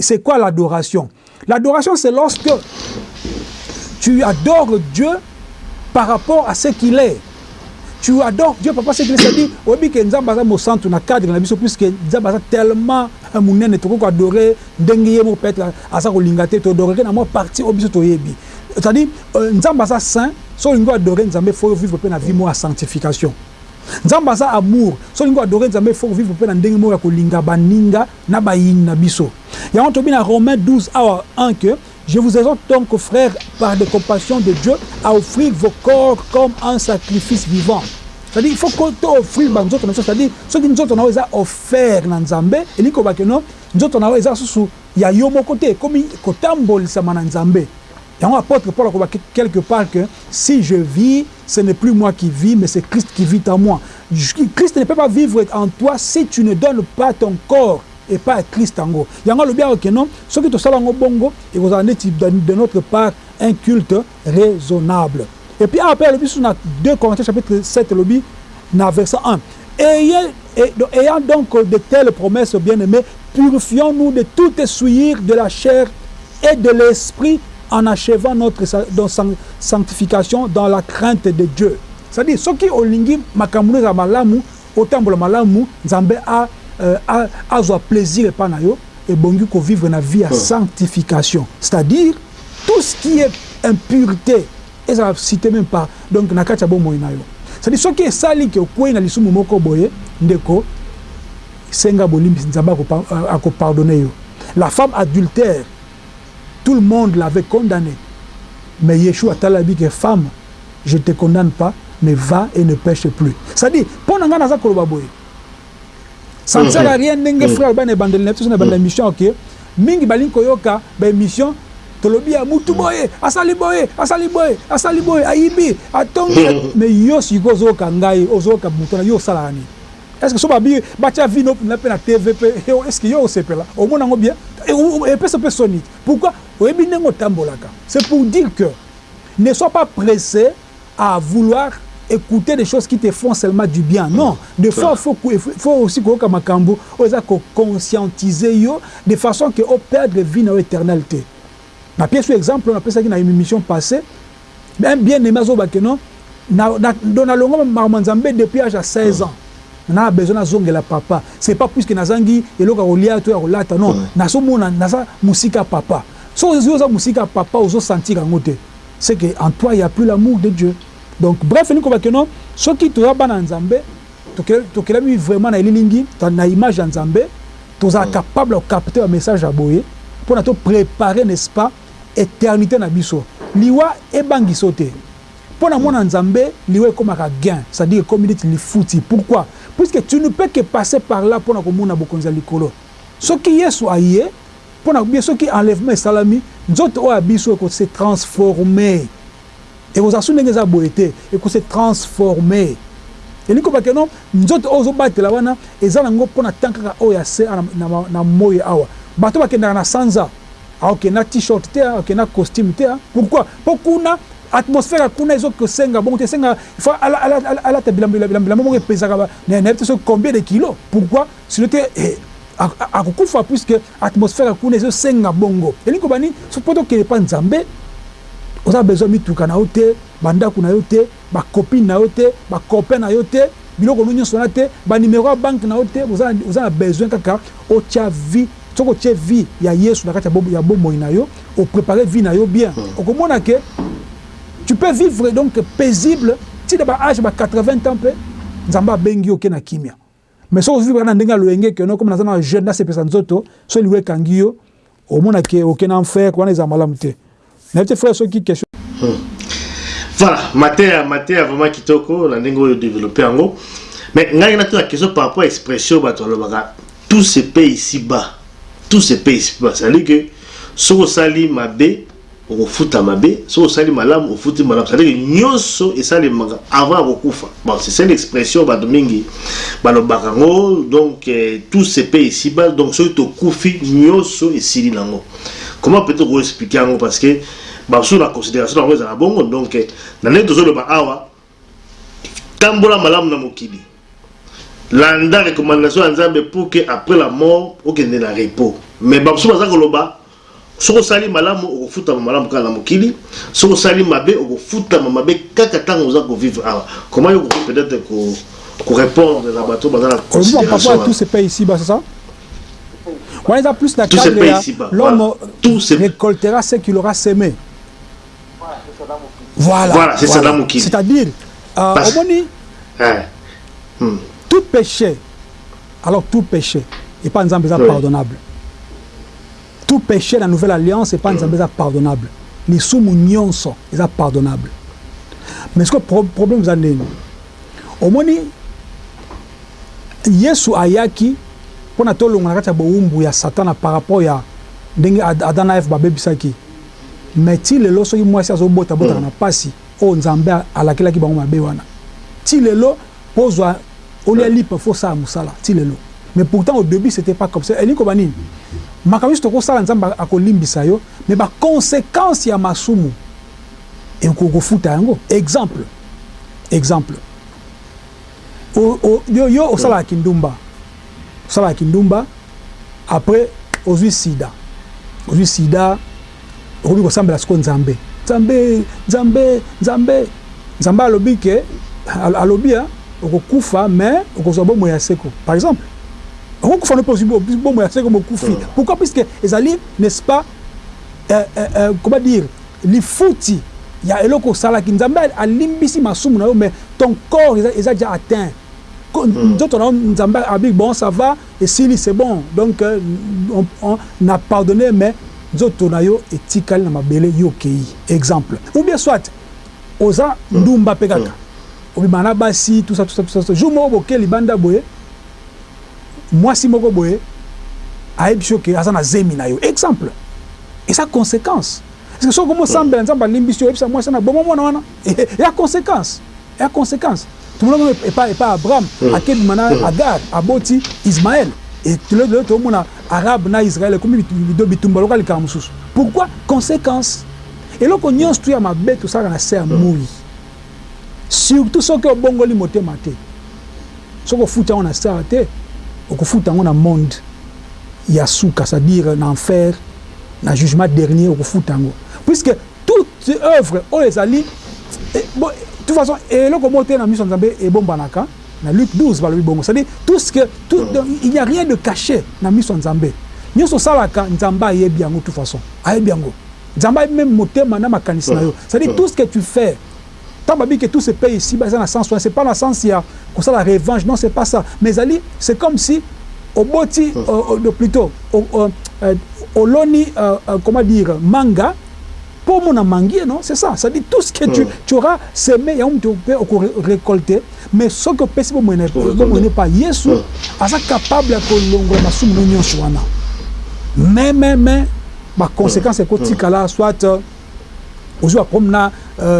[SPEAKER 2] C'est quoi l'adoration? L'adoration c'est lorsque tu adores Dieu par rapport à ce qu'il est. Tu adores Dieu par rapport à ce qu'il est. C'est-à-dire, oyebi que Nzambe aza mosantu na cadre na biso puisque Nzambe aza tellement munene tokoki ko adorer ndenge ye moko peut-être aza kolinga te to adorer na mwa partie oyo biso toyebi. C'est-à-dire, euh, Nzambe aza saint, so olingi ko adorer Nzambe faut vivre pe na vie moko ya sanctification. Nzambe aza amour, so olingi ko adorer Nzambe faut vivre pe na ndenge moko ya kolinga baninga na bayini na biso yango tobi na Romain 12 awa en que je vous exhorte donc frère par des compassions de Dieu à offrir vos corps comme un sacrifice vivant c'est-à-dire il faut que to offrir ba nzoto na biso c'est-à-dire soki nzoto na yo eza offert na Nzambe elingi koloba que no nzoto na yo eza susu ya yo moko te ekomi kotambolisama na Nzambe Yango apotre Paul akoloba quelque part que si je vis ce n'est plus moi qui vis mais c'est Christ qui vit en moi. Christ ne peut pas vivre en toi si tu ne donnes pas ton corps epai ya Christ yango. Yango alobi awa que non soki tosala yango bongo ekozala neti de notre part un culte raisonnable. Et puis awa pe alobi lisusu na deux Corinthiens chapitre sept elobi Na verset un, ayant, ayant donc de telles promesses, bien-aimee, purifions-nous de toute souillure de la chair et de l'esprit en achevant notre sanctification dans la crainte de Dieu. C'est à dire soki olingi makambo ezala malamu, otambola malamu, Nzambe a, a, azwa plaisir epai na yo, ebongi ko vivre na vie ya sanctification, c'est à dire tout ce qui est impurite, Ezala cite meme pas donc na kati ya bomoi na yo c'est à dire soki esali que okueyi na lisumu moko boye ndeko senga bolimbisi Nzambe ako ako pardonner yo la femme adultère tout le monde l'avait condamnee mais Yeshua atalabi que femme je te condamne pas mais va et ne peche plus c'est à dire pona nga naza koloba boye Ça ne sert à rien ndenge frère aloba na ebandeli na biso na ebandeli ya mission que mingi balingi koyoka ba emission tolobi ya mutu boye asali boye asali boye asali boye ayibi atongi mais yo siko ozoyoka ngai ozoyoka mutu wana yo osalaka nini est ce que so babi batia vie no na pe na TV pe est ce que yo osepela omona yango bien epesa pe soni pourquoi oyebi ndenge otambolaka c'est pour dire que ne soit pas presse à vouloir ecouter des choses qui te font seulement du bien non de fois il faut il faut aussi koyoka makambu oyo eza ko conscientiser yo de façon que o perdre vie na yo eternelle te na pièce exemple na pesaki na émission passée un bien aimé azoba que non na na do na longo makambo nzambe depuis âge à 16 ans na besoin na zongela papa c'est pas puisque nazangi eloko ya kolia to ya kolata non na so mona naza musika papa so ozo musika papa ozo sentir yango te ce que en toi il ya plus l'amour de Dieu donc bref elingi koloba que non soki toza bana ya Nzambe tokelami vraiment na elilingi na image ya Nzambe tozala capable ya ko capte ba message ya boye pona to prepare n'est ce pas eternite na biso liwa ebangisa yo te pona mwana ya Nzambe liwa ekomaka gain c'est à dire ekomi neti lifuti pourquoi puisque tu ne peux que passer par là pona komona bokonzi ya likolo soki Yesu aye Mpo na biso soki enlèvement esalami, nzoto oyo ya biso eko se transformer. Ekozala soki ndenge eza boye te, eko se transformer. Elingi koloba que non, nzoto oyo ozo batela wana eza nango mpo na temps kaka oyo ya se awa na moyi awa. Bato oyo bakendaka na sanza, akokende na t-shirt te, akokende na costume te. Pourquoi? Mpo kuna atmosphère ya kuna ezo kosenga bongo te, esengaka il faut alata bilamba moko epesaka nayebi te soki combien de kilos. Pourquoi? Sinon te ako kufa puisque atmosphère ya kuna ezo senga bongo. Elingi koloba nini? Soki po to kende epa Nzambe oza besoin mituka na yo te, ba ndaku na yo te, ba copines na yo te, ba copains na yo te, biloko no nionso wana te, ba numero ya banque na yo te, oza oza na besoin kaka otia vie soki otie vie ya Yesu na kati ya bomoi na yo, o preparer vie na yo bien oko mona que tu peux vivre donc paisible ti na ba age ya ba 80 ans pe Nzambe abengi yo oke na kimia. Mais soki ozo vivre na ndenge ya loyenge que non comme naza nanu jeune na sepelisa nzoto soki liwa ekangi yo omona que oke na enfer wana ezala malamu te nayebi te frère soki question
[SPEAKER 1] Voilà, mateya, mateya vraiment kitoko na ndenge oyo developpe yango. Mais ngai na tuna question par rapport à expression bato balobaka tout se paye ici bas. Tout se paye ici bas. C'est-à-dire que soki osali mabe Okofuta mabe soki osali malamu ofuti malamu c'est à dire que nionso esalemaka avant ya kokufa bon c'est seule expression batu mingi balobaka ngo donc tout se paie ici bas donc soki tokufi nionso esili na ngo comment peut ko explique yango parce que basusu na consideration na bango ezalaka bongo donc na ndenge tozoloba awa Tambola malamu na mokili. Landa recommandation ya Nzambe pour que après la mort okende na repos. Mais ba mosusu baza koloba soki osali malamu okofutama malamu kaka na mokili, soki osali mabe okofutama mabe kaka tango oza ko vivre awa. Comment yo okoki peut etre ko ko repondre na bato baza na
[SPEAKER 2] consideration wana? Tout se paie ici bas c'est ça? Wana eza plus na cadre ya l'homme recoltera ce qu'il aura seme. Voilà,
[SPEAKER 1] voilà c'est voilà. ça
[SPEAKER 2] C'est-à-dire, euh, Parce... omoni, hein.
[SPEAKER 1] hmm.
[SPEAKER 2] tout péché, alors tout péché, et pas Nzambe oui. pardonnable. Tout péché la nouvelle alliance et pas Nzambe hmm. pardonnable. Les sommes nyonso, ils pardonnable. Mais ce que le problème vous avez, omoni, Yesu ayaki pona tolonga na kati ya bowumbu ya Satana par rapport ya ndenge Adana Eve babebisaki mais ti lelo soki muasi azo bota abotaka na pasi oyo nzambe alakelaki bango mabe wana ti lelo po ozua olia lipa faut osala musala ti lelo mais pourtant au debut c'etait pas comme ça elingi koloba nini makambo nionso toko sala nzambe ako limbisa yo mais ba consequences ya masumu oko futa yango exemple exemple Yo yo osalaka kindumba osalaka kindumba après ozui sida ozui sida okomi kosambela siko nzambe nzambe nzambe nzambe nzambe alobi ke alobi ya okokufa mais okozwa bomoi ya seko par exemple okokufa no mpe ozui bomoi ya seko mokufi pourquoi puisque ezali n'est-ce pas eh eh eh comment dire lifuti ya eloko osalaki nzambe alimbisi masumu nayo mais ton corps eza eza dejà atteint ko nzoto nayo nzambe abi bon ça va esili c'est bon donc on na pardonner mais nzoto nayo etikali na mabele yo okeyi exemple ou bien soit oza ndumba pe kaka obima na basi tout ça tout ça tout ça jour moko boke libanda boye mwasi moko boye ayebisi yo ke aza na zemi na yo exemple eza consequence parce que soki okomi osambela nzambe alimbisi yo oyebisa mwasi wana boma mwana wana ya consequence ya consequence tomona ngo epa epa abraham akebima na agar aboti ismael et lelo tomona arabe na israel ekomi bitumba lokola likambo mosusu pourquoi consequence eloko nyonso tu ya mabe tosalaka na se ya moi surtout soki obongoli motema te Soki ofuti yango na star te, okofuta yango na monde ya suka c'est à dire na enfer na jugement dernier okofuta yango puisque toute oeuvre oyo ezali toute façon eloko moko te na miso ya Nzambe ebombanaka na Luc 12 balobi bongo c'est à dire tout ce que tout il n'y a rien de cache na miso ya Nzambe nionso osalaka Nzambe ayebi yango toute façon ayebi yango Nzambe ayebi meme motema na makanisi na yo c'est à dire tout ce que tu fais Tango ba bi que tout se paie ici bas eza na sens wana c'est pas na sens ya ko sala revanche non c'est pas ça mais ezali c'est comme si oboti plutot oloni comment dire manga po omona mangue non c'est ça ça dit tout ce que tu tu auras seme yango mutu pe oko recolte mais soki opesi bo moyen bo moyen epa yesu aza capable ya ko longola masumu no nionso wana mais mais mais ba consequences eko tikala soit Ozua comme na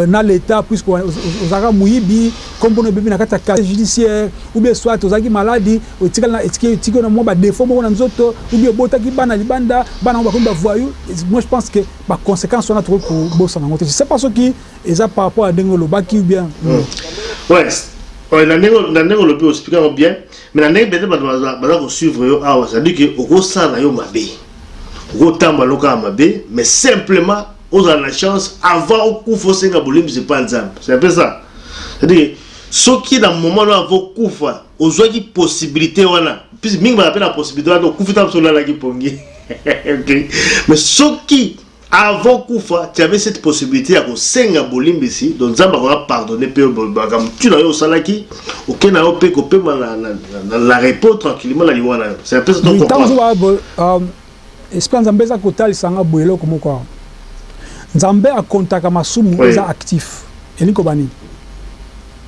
[SPEAKER 2] na l'etat puisque ozalaka moyibi kombo no ebebi na kati ya casier judiciaire ou bien soit ozalaki maladi etikali na etiki etiki na mwa ba defaut moko na nzoto ou bien obotaki bana libanda bana yango bakomi ba voyous moi je pense que ba consequences wana tokoki kobosana yango te je sais pas soki eza par rapport ya ndenge olobaki ou bien hmm.
[SPEAKER 1] ouais Ouais, na ndenge na ndenge olobi ospika bien mais na ndenge bende bato baza kosuivre yo awa c'est-à-dire que okosala yo mabe Okoki kotambola lokola ya mabe, mais simplement ozala na chance avant okufa osenga bolimbisi epai ya Nzambe. C'est un peu ça. C'est-à-dire que soki na moment wana avant okufa ozwaki possibilité wana, puisque mingi bazala mpe na possibilité wana, okufi ntango mosusu olalaki mpongi. Okay? Mais soki Avant kufa tu avais cette possibilite ya ko senga bolimbisi donc nzambe akoka pardonner pe makambo tu na yo osalaki oke na yo pe ko pema na, na, na, na repos tranquillement na liwa na yo c'est un peu ça to
[SPEAKER 2] comprendre um, esprit nzambe eza kotalisa nga boye eloko moko awa nzambe akontaka masumu oui. eza actif elingi koba nini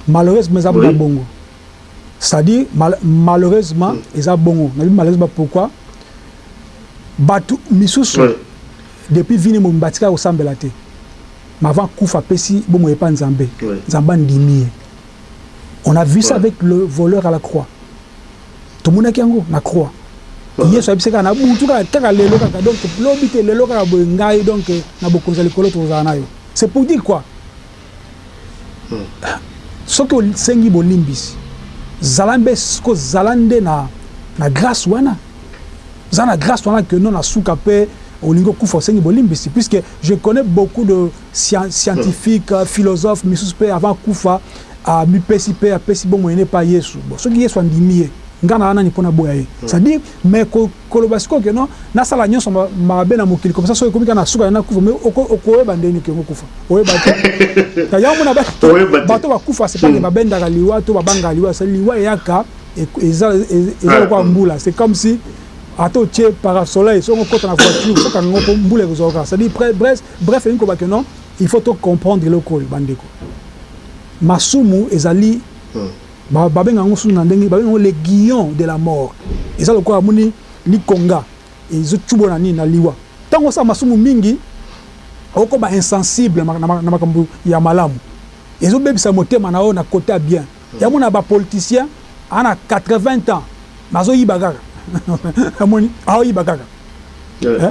[SPEAKER 2] malheureusement eza oui. bongo c'est à dire malheureusement eza bongo nalobi malheureusement pourquoi batu misusu depuis vie ne mobimba atikala kosambela te mais avant akufa apesi bomoi epa nzambe nzambe andimi ye on a vu ça avec le voleur à la croix tomonaki yango na croix yesu ayebisi kaka na butu kaka kaka lelo kaka donc lobi te lelo kaka boye ngai donc na bokonzi ya likolo tokozala nayo c'est pour dire quoi Soki osengi bolimbisi, zala nbe ko zala nde na na grace wana. Zala na grace wana que non na suka pe olingi okufa osengi bolimbisi puisque je connais beaucoup de scientifique, philosophe misusu pe avant akufa a mipesi pe apesi bomoi ne epa Yesu. Bon soki Yesu andimi ye nga naza nani po naboya ye? C'est à dire mais ko Koloba sikoyo que non nasala nionso mabe na mokili comme ça soki ekomi kaka na suka na kufa mais okoyeba ndenge nini que okufa? Oyeba te. Yango omona bato bakufa c'est pas que babendaka liwa to babangaka liwa c'est liwa eyaka eza lokola mbula c'est comme si ata otie parasoleil soki okota na voiture soki okanga yango po mbula ekozwa kaka c'est à dire bref bref elingi koloba que non il faut to comprendre eloko oyo bandeko masumu ezali Ba babenga yango susu na ndenge babenga yango le guillon de la mort eza lokola omoni likonga ezo tshubo na nini na liwa tango osala masumu mingi okoma insensible na makambo ya malamu ezo bebisa motema na yo na cote ya bien ya mona ba politicien a na 80 ans mais azo yiba kaka omoni azo yiba kaka eh.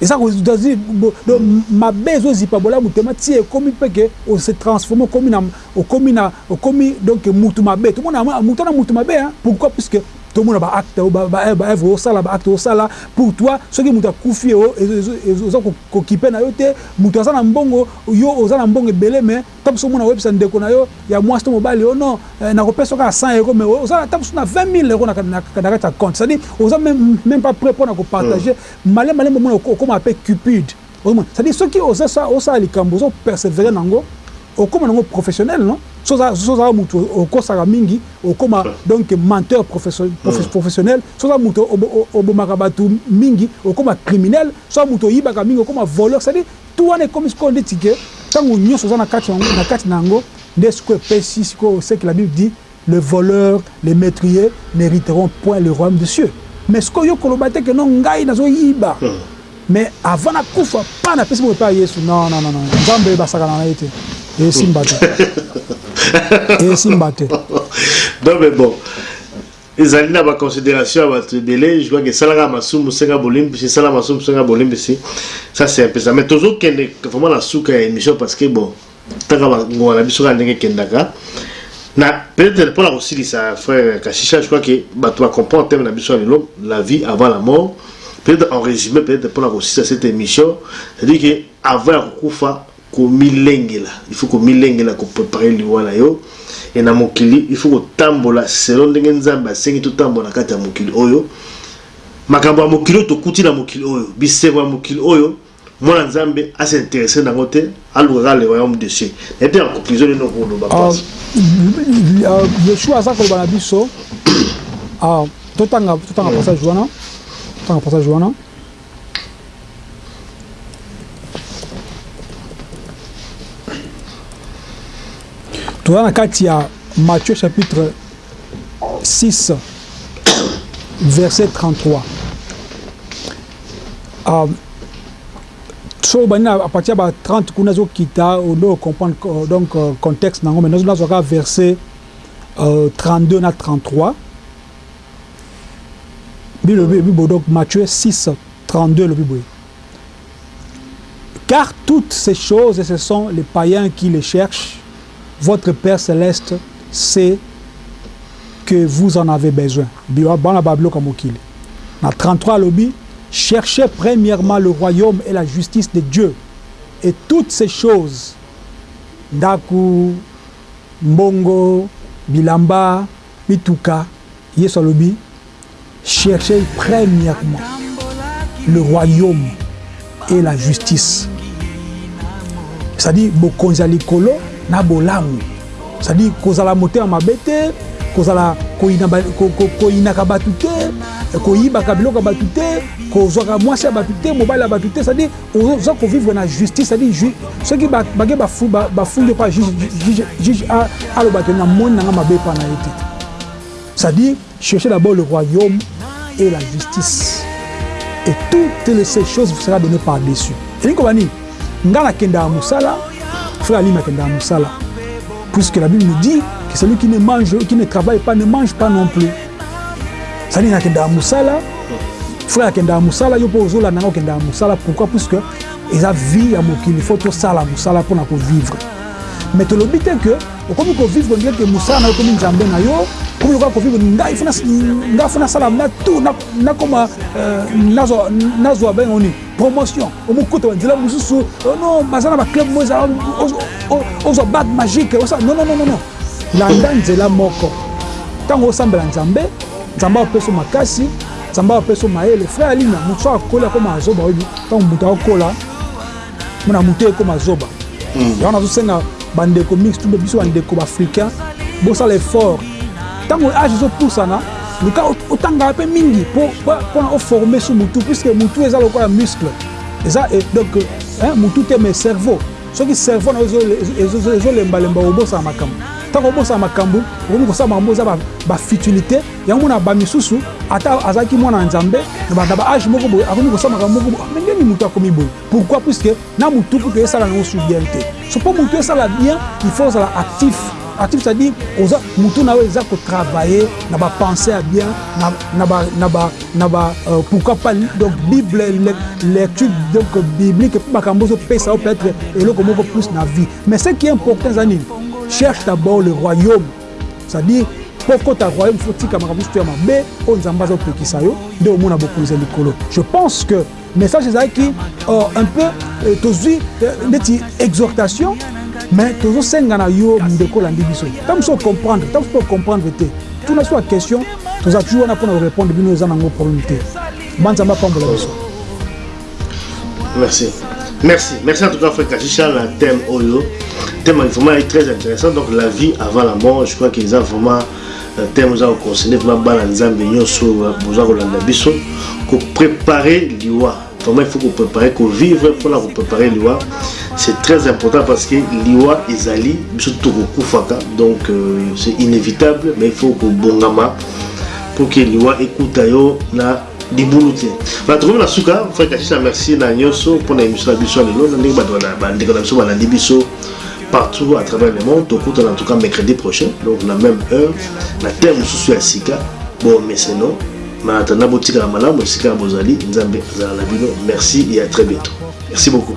[SPEAKER 2] Eza ko donc mabe ezo zipa bolamu tema ti ekomi pe que o se transformer okomi na okomi na okomi donc mutu mabe tomona mutu wana mutu mabe hein pourquoi puisque tomona ba actes oyo ba ba oeuvres ozo sala ba actes ozo sala pour toi soki mutu akufi ezo ezo ezo oza ko kokipe na yo te mutu aza na mbongo yo oza na mbongo ebele mais ata mosusu omona oyebisa ndeko na yo ya muasi to mobali oh non nako pesa yo kaka 100 euros mais oza ata mosusu na 20000 euros na na kati ya compte c'est à dire oza meme meme pas pret pona ko partager Malembe malembe omona okomaka pe cupid ozo mona c'est à dire soki ozo sala likambu ozo persevere na ngo okoma na ngo professionnel non soki oza mutu okosaka mingi okoma donc menteur professionnel soki oza mutu obomaka batu mingi okoma criminel soki oza mutu oyibaka mingi okoma voleur c'est à dire tout wana ekomi sikoyo ndeti que tangu nionso oza na kati na yango nde sikoyo epesi sikoyo ce que la bible dit Les voleurs, les metriers n'heriteront point le royaume des cieux mais sikoyo yo koloba te que non ngai nazo yiba mais avant na kufa pas na pesi bongo epa ya yesu non non non nzambe ba sakana na ye te esimba te esimba te
[SPEAKER 1] non mais bon ezali na ba consideration ya bato ebele je crois que esalaka masumu senga bolimbisi esala masumu senga bolimbisi ça c'est un peu ça mais tozo kende vraiment na suka ya émission parce que bon kaka ba ngonga na biso kaka ndenge ekendaka na peut-être mpona kosilisa frère kashisha je crois que bato ba comprendre thème na biso ya lelo la vie avant la mort peut-être en résumé peut-être mpona kosilisa cette émission c'est-à-dire que avant ya kokufa komilengela il faut komilengela koprepare liwa na yo e na mokili il faut kotambola selon ndenge nzambe asengi totambola na kati ya mokili oyo makambo ya mokili oyo tokuti na mokili oyo bisengo ya mokili oyo Mwana nzambe a s'interesser nango te aluka kaka le royaume de Dieu nayebi te na conclusion nini oko loba pasi.
[SPEAKER 2] Yeshua aza koloba na biso totanga totanga passage wana totanga passage wana toza na kati ya Matthieu chapitre 6 verset 33 Um, soki obandi na à partir ya ba 30 kuna ezokita odo comprendre euh, donc euh, contexte nango mais nazwa kaka verset euh, 32 na 33 bilobi elobi boye donc Matthieu 6 32 elobi boye car toutes ces choses ce sont les païens qui les cherchent Votre père celeste sait que vous en avez besoin bana ba biloko ya mokili na 33 alobi cherchez premierement le royaume et la justice de Dieu et toutes ces choses ndaku, mbongo, bilamba. Mituka, Yesu alobi, Cherchez premièrement le royaume et la justice, c'est à dire bokonzi ya likolo na bolamu, c'est à dire kozala motema mabe te, kozala koyina, ko, ko, koyinaka batu te, koyibaka biloko ya batu te, kozwaka mwasi ya batu te, mobali ya batu te, c'est à dire Oza ko vivre na justice, ça dit juge soki ba bage ba fou ba ba fundi pa juge juge juge a aloba que na moni nanga mabe pa na yete. Ça dit chercher d'abord le royaume et la justice et toutes les ces choses vous sera donné par dessus. Elingi ko ba nini? Nga na kendaka musala, frère Alima kendaka musala puisque la Bible nous dit que celui qui ne mange qui ne travaille pas ne mange pas non plus. sani nakendaka mosala frère akendaka mosala yo mpo ozolanda nga okendaka mosala pourquoi puisque eza vie ya mokili fo tosala mosala mpo na kovivre mais tolobi te ke okomi kovivre ndie ke mosala na yo okomi nzambe na yo okomi lokola kovivre ngai ngai fo nasala na tour nakoma euh, nazwa bengo nini promotion omokuta banzela mosusu oh non baza na baclub mo eza ozwa bague magique osala non non non non Landa nzela moko. Tango osambela Nzambe, Nzambe apesa yo makasi, Nzambe apesa yo mayele. Frère Alina, mutu soki akoli akomaka zoba, oyebi? Tango mutu akola, na mutu ekoma zoba. Yango nazosenga ba ndeko mix tout biso ba ndeko ba africains, bosala effort. Tango age ezopusana, luka otangaka pe mingi po pona o former sur mutu, puisque mutu eza lokola muscle. Eza donc mutu te mais cerveau. Soki cerveau na yo ezo lemba lemba obosana makambo. Tango obosana makambo, okomi kosala makambo eza ba, ba futilite. Yango mona ba misusu ata azalaki mwana na Nzambe na ba age moko boye akomi kosala makambo moko boye. Ndenge nini moto akomi boye? Pourquoi? Puisque na motu kutu esala nango su bien te. So po motu esala bien, il faut ozala actif. Actif c'est-à-dire oza motu na yo eza ko travailler na ba pensees ya bien na, na ba, na ba na ba pourquoi pas donc bible lecture donc biblique pour makambo zo pesa yo peut-être eloko moko plus na vie mais ce qui est important eza nini cherche d'abord le royaume c'est-à-dire mpo okota royaume fo tika makambo mosusu ya mabe oyo nzambe azopekisa yo nde omona bokonzi ya likolo je pense que Message ezalaki euh, un peu euh, tozui euh, neti exhortation mais tozosenga na yo ndeko olandi biso ntango mosusu ocomprendre ntango mosusu ocomprendre te tuna so ya question toza toujours wana mpona korépondre bino eza nango problème te banzambe apambola biso
[SPEAKER 1] merci merci merci en tout cas frère kachicha na thème oyo thème vraiment est très intéressant donc la vie avant la mort je crois que eza vraiment na teme oza kokonsene vraimen bana nzambe nyonso oyo boza kolanda biso koprepare liwa vraiment il faut koprepare kovivre mpona koprepare liwa c'est très important parce que liwa ezali biso tokokufaka donc euh, c'est inévitable mais il faut kobongama pour que liwa ekuta yo na libulu te ba tokomi na suka frère kachisa merci na nyoso mpo na émission na biso ya lelo na ndenge bato na bandeko na biso balandi biso partout à travers le monde tokutana en tout cas mercredi prochain donc na même heure na thème mosusu ya sika bomeseno na atanda botikala malamu esika ya bozali nzambe azala na bino merci et à très bientôt merci beaucoup